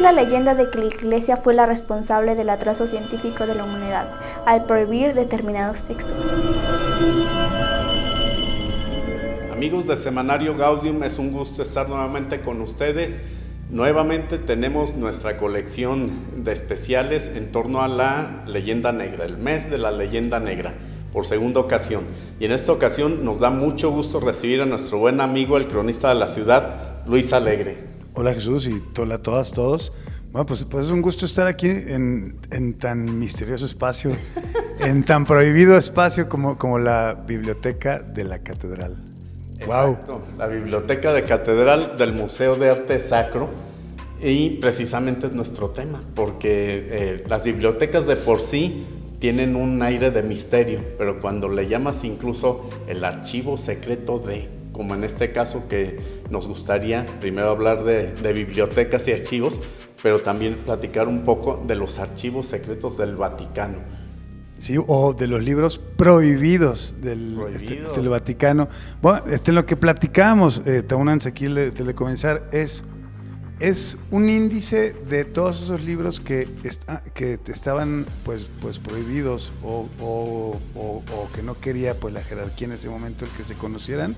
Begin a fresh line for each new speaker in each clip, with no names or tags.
La leyenda de que la Iglesia fue la responsable del atraso científico de la humanidad al prohibir determinados textos.
Amigos de Semanario Gaudium, es un gusto estar nuevamente con ustedes. Nuevamente tenemos nuestra colección de especiales en torno a la leyenda negra, el mes de la leyenda negra, por segunda ocasión. Y en esta ocasión nos da mucho gusto recibir a nuestro buen amigo, el cronista de la ciudad, Luis Alegre.
Hola Jesús y hola a todas, todos. Bueno, pues, pues es un gusto estar aquí en, tan misterioso espacio, en tan prohibido espacio como, como la biblioteca de la catedral.
Exacto, la biblioteca de catedral del Museo de Arte Sacro y precisamente es nuestro tema, porque eh, las bibliotecas de por sí tienen un aire de misterio, pero cuando le llamas incluso el archivo secreto de, como en este caso que nos gustaría primero hablar de, de bibliotecas y archivos, pero también platicar un poco de los archivos secretos del Vaticano.
Sí, o de los libros prohibidos del, este, Vaticano. Bueno, este, lo que platicamos, eh, aquí de, de comenzar, es, es un índice de todos esos libros que, que estaban pues, pues prohibidos o, o, o, que no quería pues, la jerarquía en ese momento el que se conocieran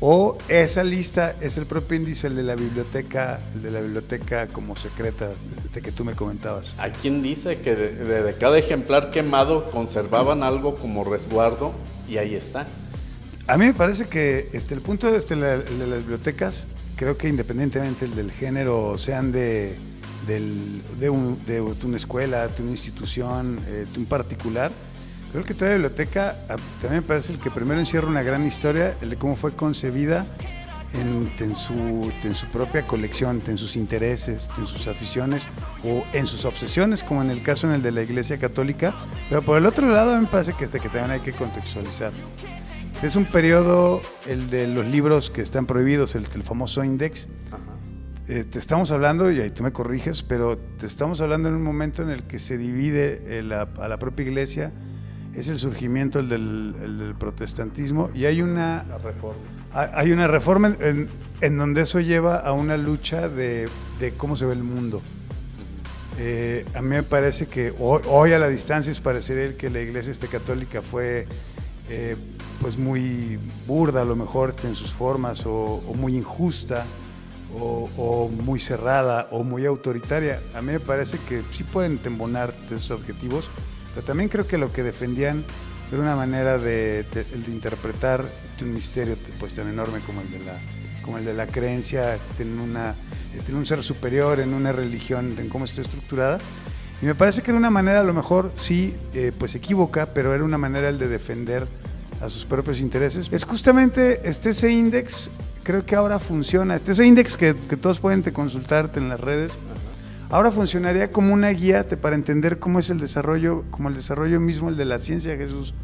o esa lista es el propio índice, el de la biblioteca, el de la biblioteca como secreta de que tú me comentabas.
Hay quien dice que de, cada ejemplar quemado conservaban algo como resguardo y ahí está.
A mí me parece que este, el punto de, este, de las bibliotecas, creo que independientemente del género, sean de, de, una escuela, de una institución, eh, de un particular, Creo que toda biblioteca también me parece el que primero encierra una gran historia, el de cómo fue concebida en, su, en su propia colección, en sus intereses, en sus aficiones o en sus obsesiones, como en el caso en el de la Iglesia Católica. Pero por el otro lado, me parece que, que también hay que contextualizar. Es un periodo, el de los libros que están prohibidos, el, el famoso index. Eh, te estamos hablando, y ahí tú me corriges, pero te estamos hablando en un momento en el que se divide eh, a la propia iglesia es el surgimiento del, protestantismo y hay una reforma, hay una reforma en, donde eso lleva a una lucha de, cómo se ve el mundo. Eh, a mí me parece que hoy, a la distancia es parecer que la iglesia este católica fue eh, pues muy burda a lo mejor en sus formas o, muy injusta o, o, muy cerrada o muy autoritaria. A mí me parece que sí pueden tembonar de esos objetivos, pero también creo que lo que defendían era una manera de, interpretar un misterio pues, tan enorme como el de la, como el de la creencia en, una, en un ser superior, en una religión, en cómo está estructurada. Y me parece que era una manera, a lo mejor sí, eh, pues equivoca, pero era una manera el de defender a sus propios intereses. Es justamente este, ese índice, creo que ahora funciona, este, ese índice que, que todos pueden consultarte en las redes, Ahora funcionaría como una guía para entender cómo es el desarrollo, como el desarrollo mismo, el de la ciencia, Jesús.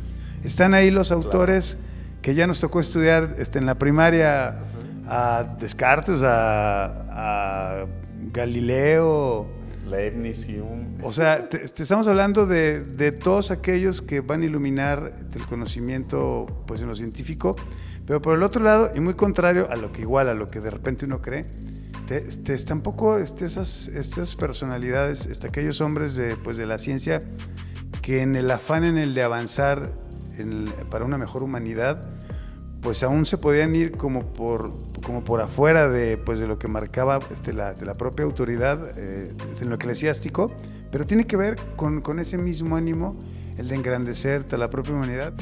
Están ahí los autores que ya nos tocó estudiar este, en la primaria a Descartes, a, Galileo.
Leibniz,
O sea, te, estamos hablando de, todos aquellos que van a iluminar el conocimiento pues, en lo científico, pero por el otro lado, y muy contrario a lo que igual, a lo que de repente uno cree, este, tampoco este, estas personalidades, este, aquellos hombres de, pues, de la ciencia que en el afán en el de avanzar para una mejor humanidad, pues aún se podían ir como por, como por afuera de, pues, de lo que marcaba este, la, la propia autoridad eh, en lo eclesiástico, pero tiene que ver con, con ese mismo ánimo, el de engrandecer a la propia humanidad.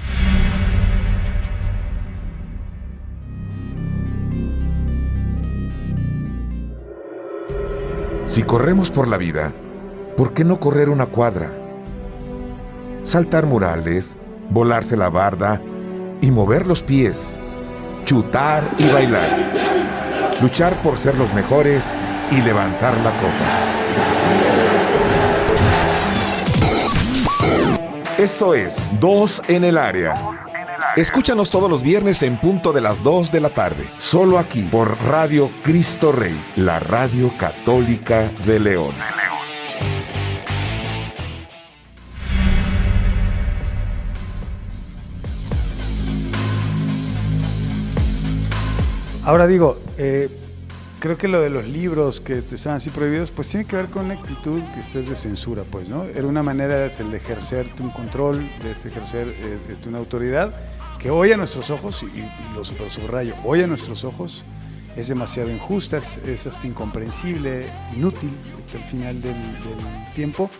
Si corremos por la vida, ¿por qué no correr una cuadra? Saltar murales, volarse la barda y mover los pies, chutar y bailar, luchar por ser los mejores y levantar la copa. Eso es, dos en el área. Escúchanos todos los viernes en punto de las 2 de la tarde, solo aquí por Radio Cristo Rey, la radio católica de León.
Ahora digo, eh, creo que lo de los libros que estaban así prohibidos, pues tiene que ver con una actitud que estés de censura, pues, ¿no? Era una manera de, de ejercerte un control, de ejercer eh, una autoridad que hoy a nuestros ojos, y, lo subrayo, hoy a nuestros ojos es demasiado injusta, es, hasta incomprensible, inútil hasta el final del, tiempo,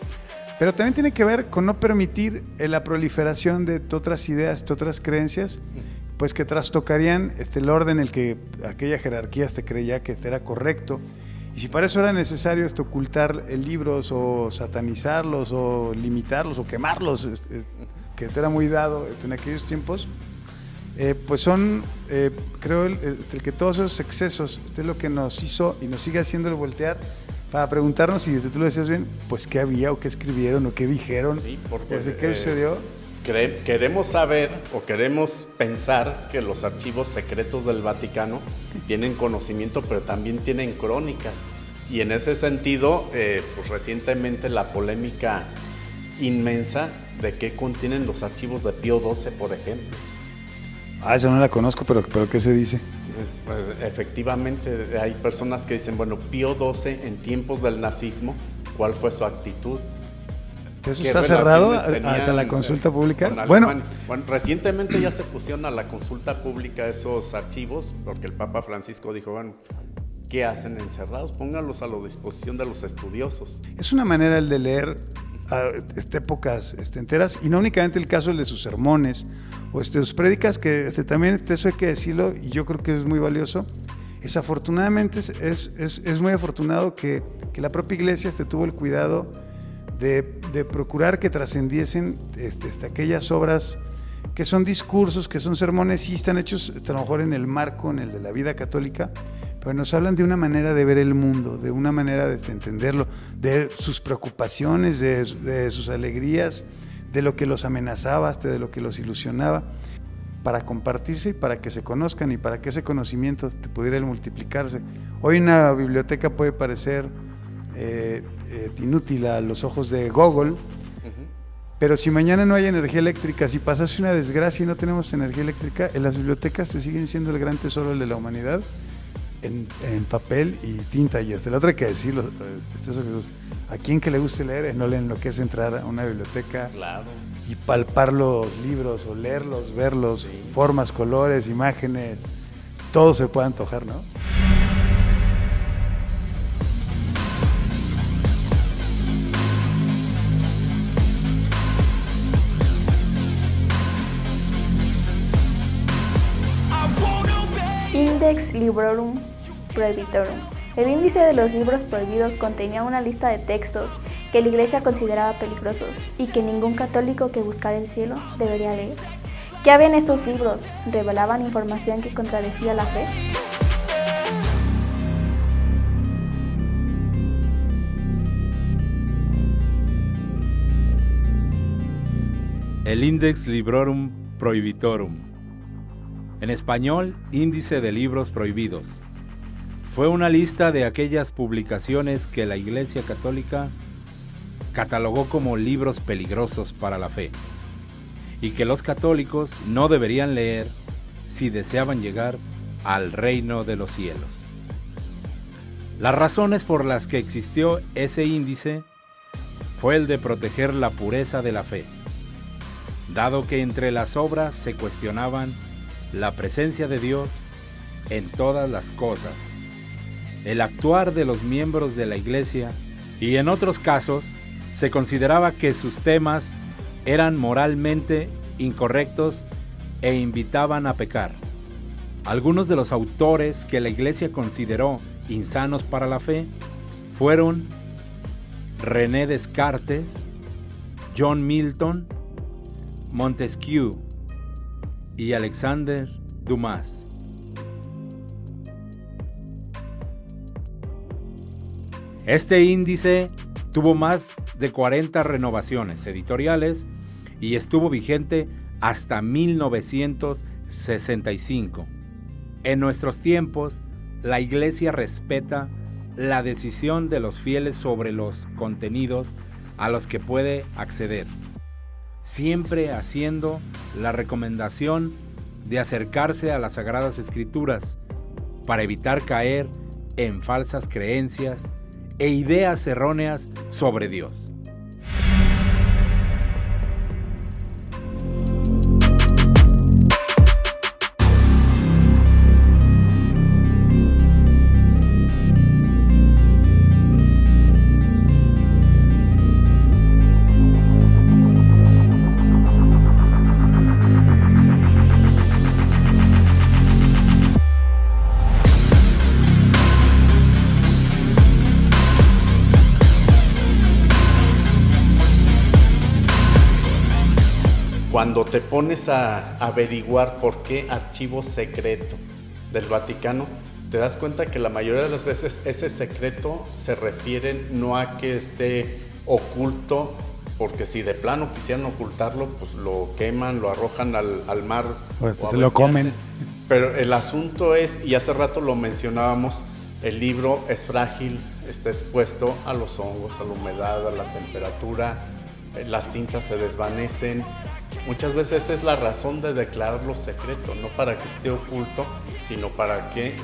pero también tiene que ver con no permitir la proliferación de otras ideas, de otras creencias, pues que trastocarían este, el orden en el que aquella jerarquía te creía que era correcto. Y si para eso era necesario esto, ocultar libros o satanizarlos o limitarlos o quemarlos, que era muy dado en aquellos tiempos, eh, pues son, eh, creo, el, que todos esos excesos, es lo que nos hizo y nos sigue haciendo el voltear para preguntarnos, y tú lo decías bien, pues qué había o qué escribieron o qué dijeron,
sí, porque,
pues, qué sucedió.
queremos saber o queremos pensar que los archivos secretos del Vaticano tienen conocimiento, pero también tienen crónicas. Y en ese sentido, eh, pues recientemente la polémica inmensa de qué contienen los archivos de Pío XII, por ejemplo.
Ah, esa no la conozco, pero, pero ¿qué se dice?
Pues, efectivamente, hay personas que dicen, bueno, Pío XII en tiempos del nazismo, ¿cuál fue su actitud?
¿Eso está cerrado hasta la consulta pública?
Bueno. bueno, recientemente ya se pusieron a la consulta pública esos archivos, porque el Papa Francisco dijo, bueno, ¿qué hacen encerrados? Pónganlos a la disposición de los estudiosos.
Es una manera el de leer a épocas este, enteras, y no únicamente el caso de sus sermones o este, sus prédicas, que este, también este, eso hay que decirlo, y yo creo que es muy valioso. Es afortunadamente, es, es, es muy afortunado que, que, la propia iglesia este, tuvo el cuidado de, de procurar que trascendiesen este, este, aquellas obras que son discursos, que son sermones, y están hechos a lo mejor en el marco, en el de la vida católica, pero nos hablan de una manera de ver el mundo, de una manera de entenderlo, de sus preocupaciones, de, sus alegrías, de lo que los amenazaba, de lo que los ilusionaba, para compartirse y para que se conozcan y para que ese conocimiento pudiera multiplicarse. Hoy una biblioteca puede parecer eh, eh, inútil a los ojos de Google, pero si mañana no hay energía eléctrica, si pasase una desgracia y no tenemos energía eléctrica, en las bibliotecas se siguen siendo el gran tesoro de la humanidad en, papel y tinta. Y hasta la otra hay que decirlo, este, a quien que le guste leer, no le enloquece entrar a una biblioteca y palpar los libros o leerlos, verlos, formas, colores, imágenes, todo se puede antojar, ¿no?
Index Librorum Prohibitorum. El índice de los libros prohibidos contenía una lista de textos que la Iglesia consideraba peligrosos y que ningún católico que buscara el cielo debería leer. ¿Qué había en estos libros? ¿Revelaban información que contradecía la fe?
El Index Librorum Prohibitorum en español, Índice de Libros Prohibidos. Fue una lista de aquellas publicaciones que la Iglesia Católica catalogó como libros peligrosos para la fe y que los católicos no deberían leer si deseaban llegar al reino de los cielos. Las razones por las que existió ese índice fue el de proteger la pureza de la fe, dado que entre las obras se cuestionaban la presencia de Dios en todas las cosas, el actuar de los miembros de la iglesia y en otros casos se consideraba que sus temas eran moralmente incorrectos e invitaban a pecar. Algunos de los autores que la iglesia consideró insanos para la fe fueron René Descartes, John Milton, Montesquieu, y Alexander Dumas. Este índice tuvo más de 40 renovaciones editoriales y estuvo vigente hasta 1965. En nuestros tiempos, la Iglesia respeta la decisión de los fieles sobre los contenidos a los que puede acceder siempre haciendo la recomendación de acercarse a las Sagradas Escrituras para evitar caer en falsas creencias e ideas erróneas sobre Dios.
Cuando te pones a averiguar por qué archivo secreto del Vaticano, te das cuenta que la mayoría de las veces ese secreto se refiere no a que esté oculto, porque si de plano quisieran ocultarlo, pues lo queman, lo arrojan al, mar.
Pues se lo comen.
Pero el asunto es, y hace rato lo mencionábamos, el libro es frágil, está expuesto a los hongos, a la humedad, a la temperatura, las tintas se desvanecen, Muchas veces es la razón de declararlo secreto, no para que esté oculto, sino para que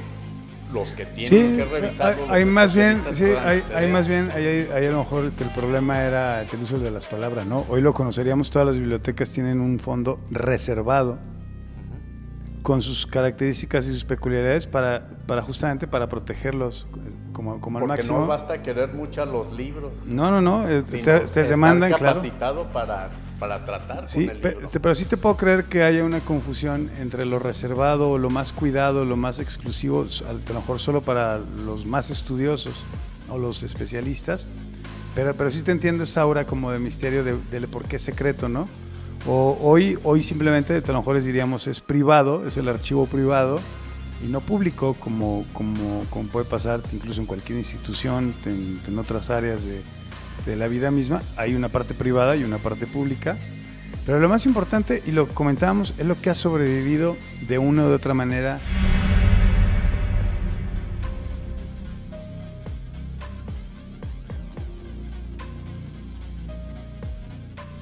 los que tienen que revisarlo.
Hay, hay más bien, sí, hay, hay, más bien, hay, a lo mejor el problema era el uso de las palabras, ¿no? Hoy lo conoceríamos, todas las bibliotecas tienen un fondo reservado con sus características y sus peculiaridades para, para justamente para protegerlos como, como
al
máximo.
no basta querer mucho a los libros.
No, no, no, ustedes se mandan,
capacitado para, para tratar
sí, con el pero, sí te puedo creer que haya una confusión entre lo reservado, lo más cuidado, lo más exclusivo, a lo mejor solo para los más estudiosos o los especialistas, pero, pero sí te entiendo esa aura como de misterio de, de por qué secreto, ¿no? O hoy, hoy simplemente, a lo mejor les diríamos, es privado, es el archivo privado y no público, como, como, puede pasar incluso en cualquier institución, en, otras áreas de, de, la vida misma. Hay una parte privada y una parte pública. Pero lo más importante, y lo comentábamos, es lo que ha sobrevivido de una u otra manera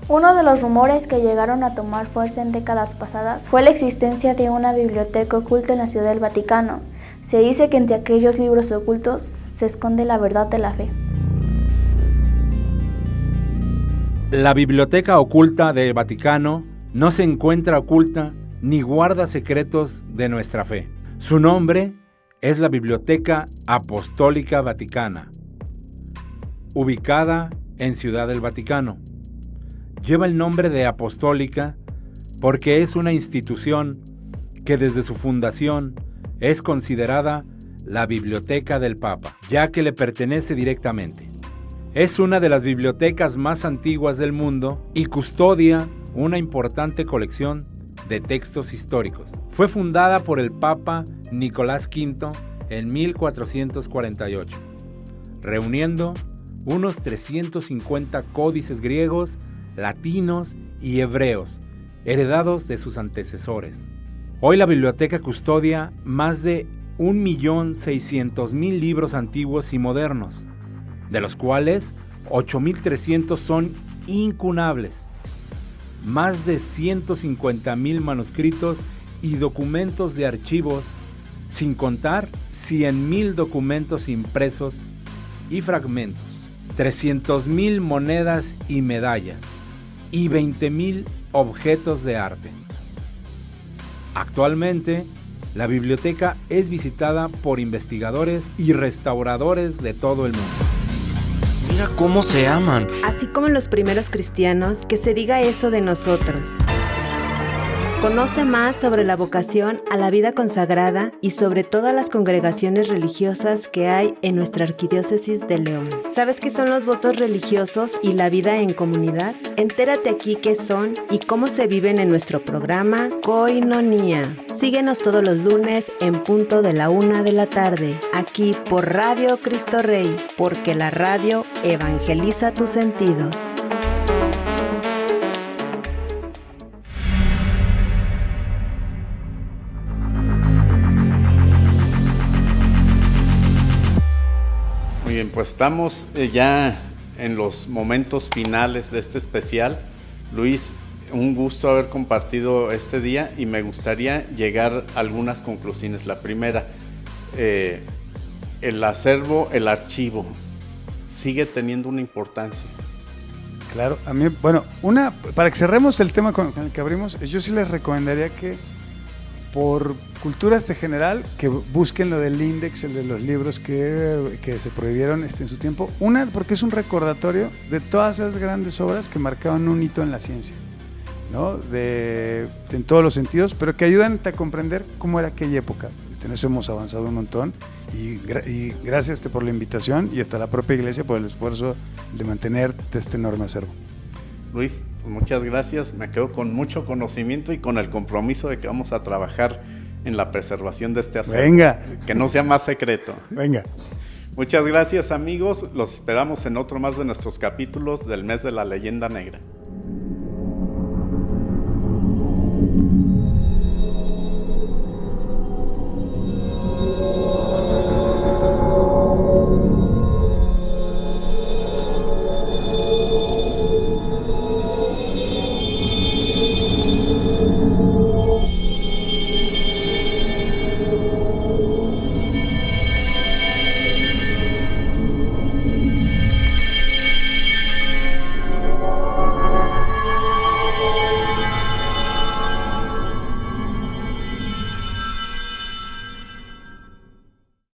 Uno de los rumores que llegaron a tomar fuerza en décadas pasadas fue la existencia de una biblioteca oculta en la Ciudad del Vaticano. Se dice que entre aquellos libros ocultos se esconde la verdad de la fe.
La biblioteca oculta del Vaticano no se encuentra oculta ni guarda secretos de nuestra fe. Su nombre es la Biblioteca Apostólica Vaticana, ubicada en Ciudad del Vaticano lleva el nombre de apostólica porque es una institución que desde su fundación es considerada la biblioteca del Papa, ya que le pertenece directamente. Es una de las bibliotecas más antiguas del mundo y custodia una importante colección de textos históricos. Fue fundada por el Papa Nicolás V en 1448, reuniendo unos 350 códices griegos latinos y hebreos, heredados de sus antecesores. Hoy la biblioteca custodia más de 1.600.000 libros antiguos y modernos, de los cuales 8.300 son incunables, más de 150.000 manuscritos y documentos de archivos, sin contar 100.000 documentos impresos y fragmentos, 300.000 monedas y medallas, y 20.000 objetos de arte. Actualmente, la biblioteca es visitada por investigadores y restauradores de todo el mundo.
Mira cómo se aman.
Así como los primeros cristianos, que se diga eso de nosotros. Conoce más sobre la vocación a la vida consagrada y sobre todas las congregaciones religiosas que hay en nuestra arquidiócesis de León. ¿Sabes qué son los votos religiosos y la vida en comunidad? Entérate aquí qué son y cómo se viven en nuestro programa Coinonía. Síguenos todos los lunes en punto de la una de la tarde, aquí por Radio Cristo Rey, porque la radio evangeliza tus sentidos.
Estamos eh, ya en los momentos finales de este especial. Luis, un gusto haber compartido este día y me gustaría llegar a algunas conclusiones. La primera, eh, el acervo, el archivo, sigue teniendo una importancia.
Claro, a mí, bueno, una, para que cerremos el tema con, el que abrimos, yo sí les recomendaría que por cultura este general, que busquen lo del index, el de los libros que, que, se prohibieron este, en su tiempo. Una, porque es un recordatorio de todas esas grandes obras que marcaban un hito en la ciencia, ¿no? De, en todos los sentidos, pero que ayudan a comprender cómo era aquella época. En eso hemos avanzado un montón y, y gracias este, por la invitación y hasta la propia iglesia por el esfuerzo de mantener este enorme acervo.
Luis, muchas gracias. Me quedo con mucho conocimiento y con el compromiso de que vamos a trabajar en la preservación de este acervo.
Venga.
Que no sea más secreto.
Venga.
Muchas gracias amigos. Los esperamos en otro más de nuestros capítulos del mes de la leyenda negra.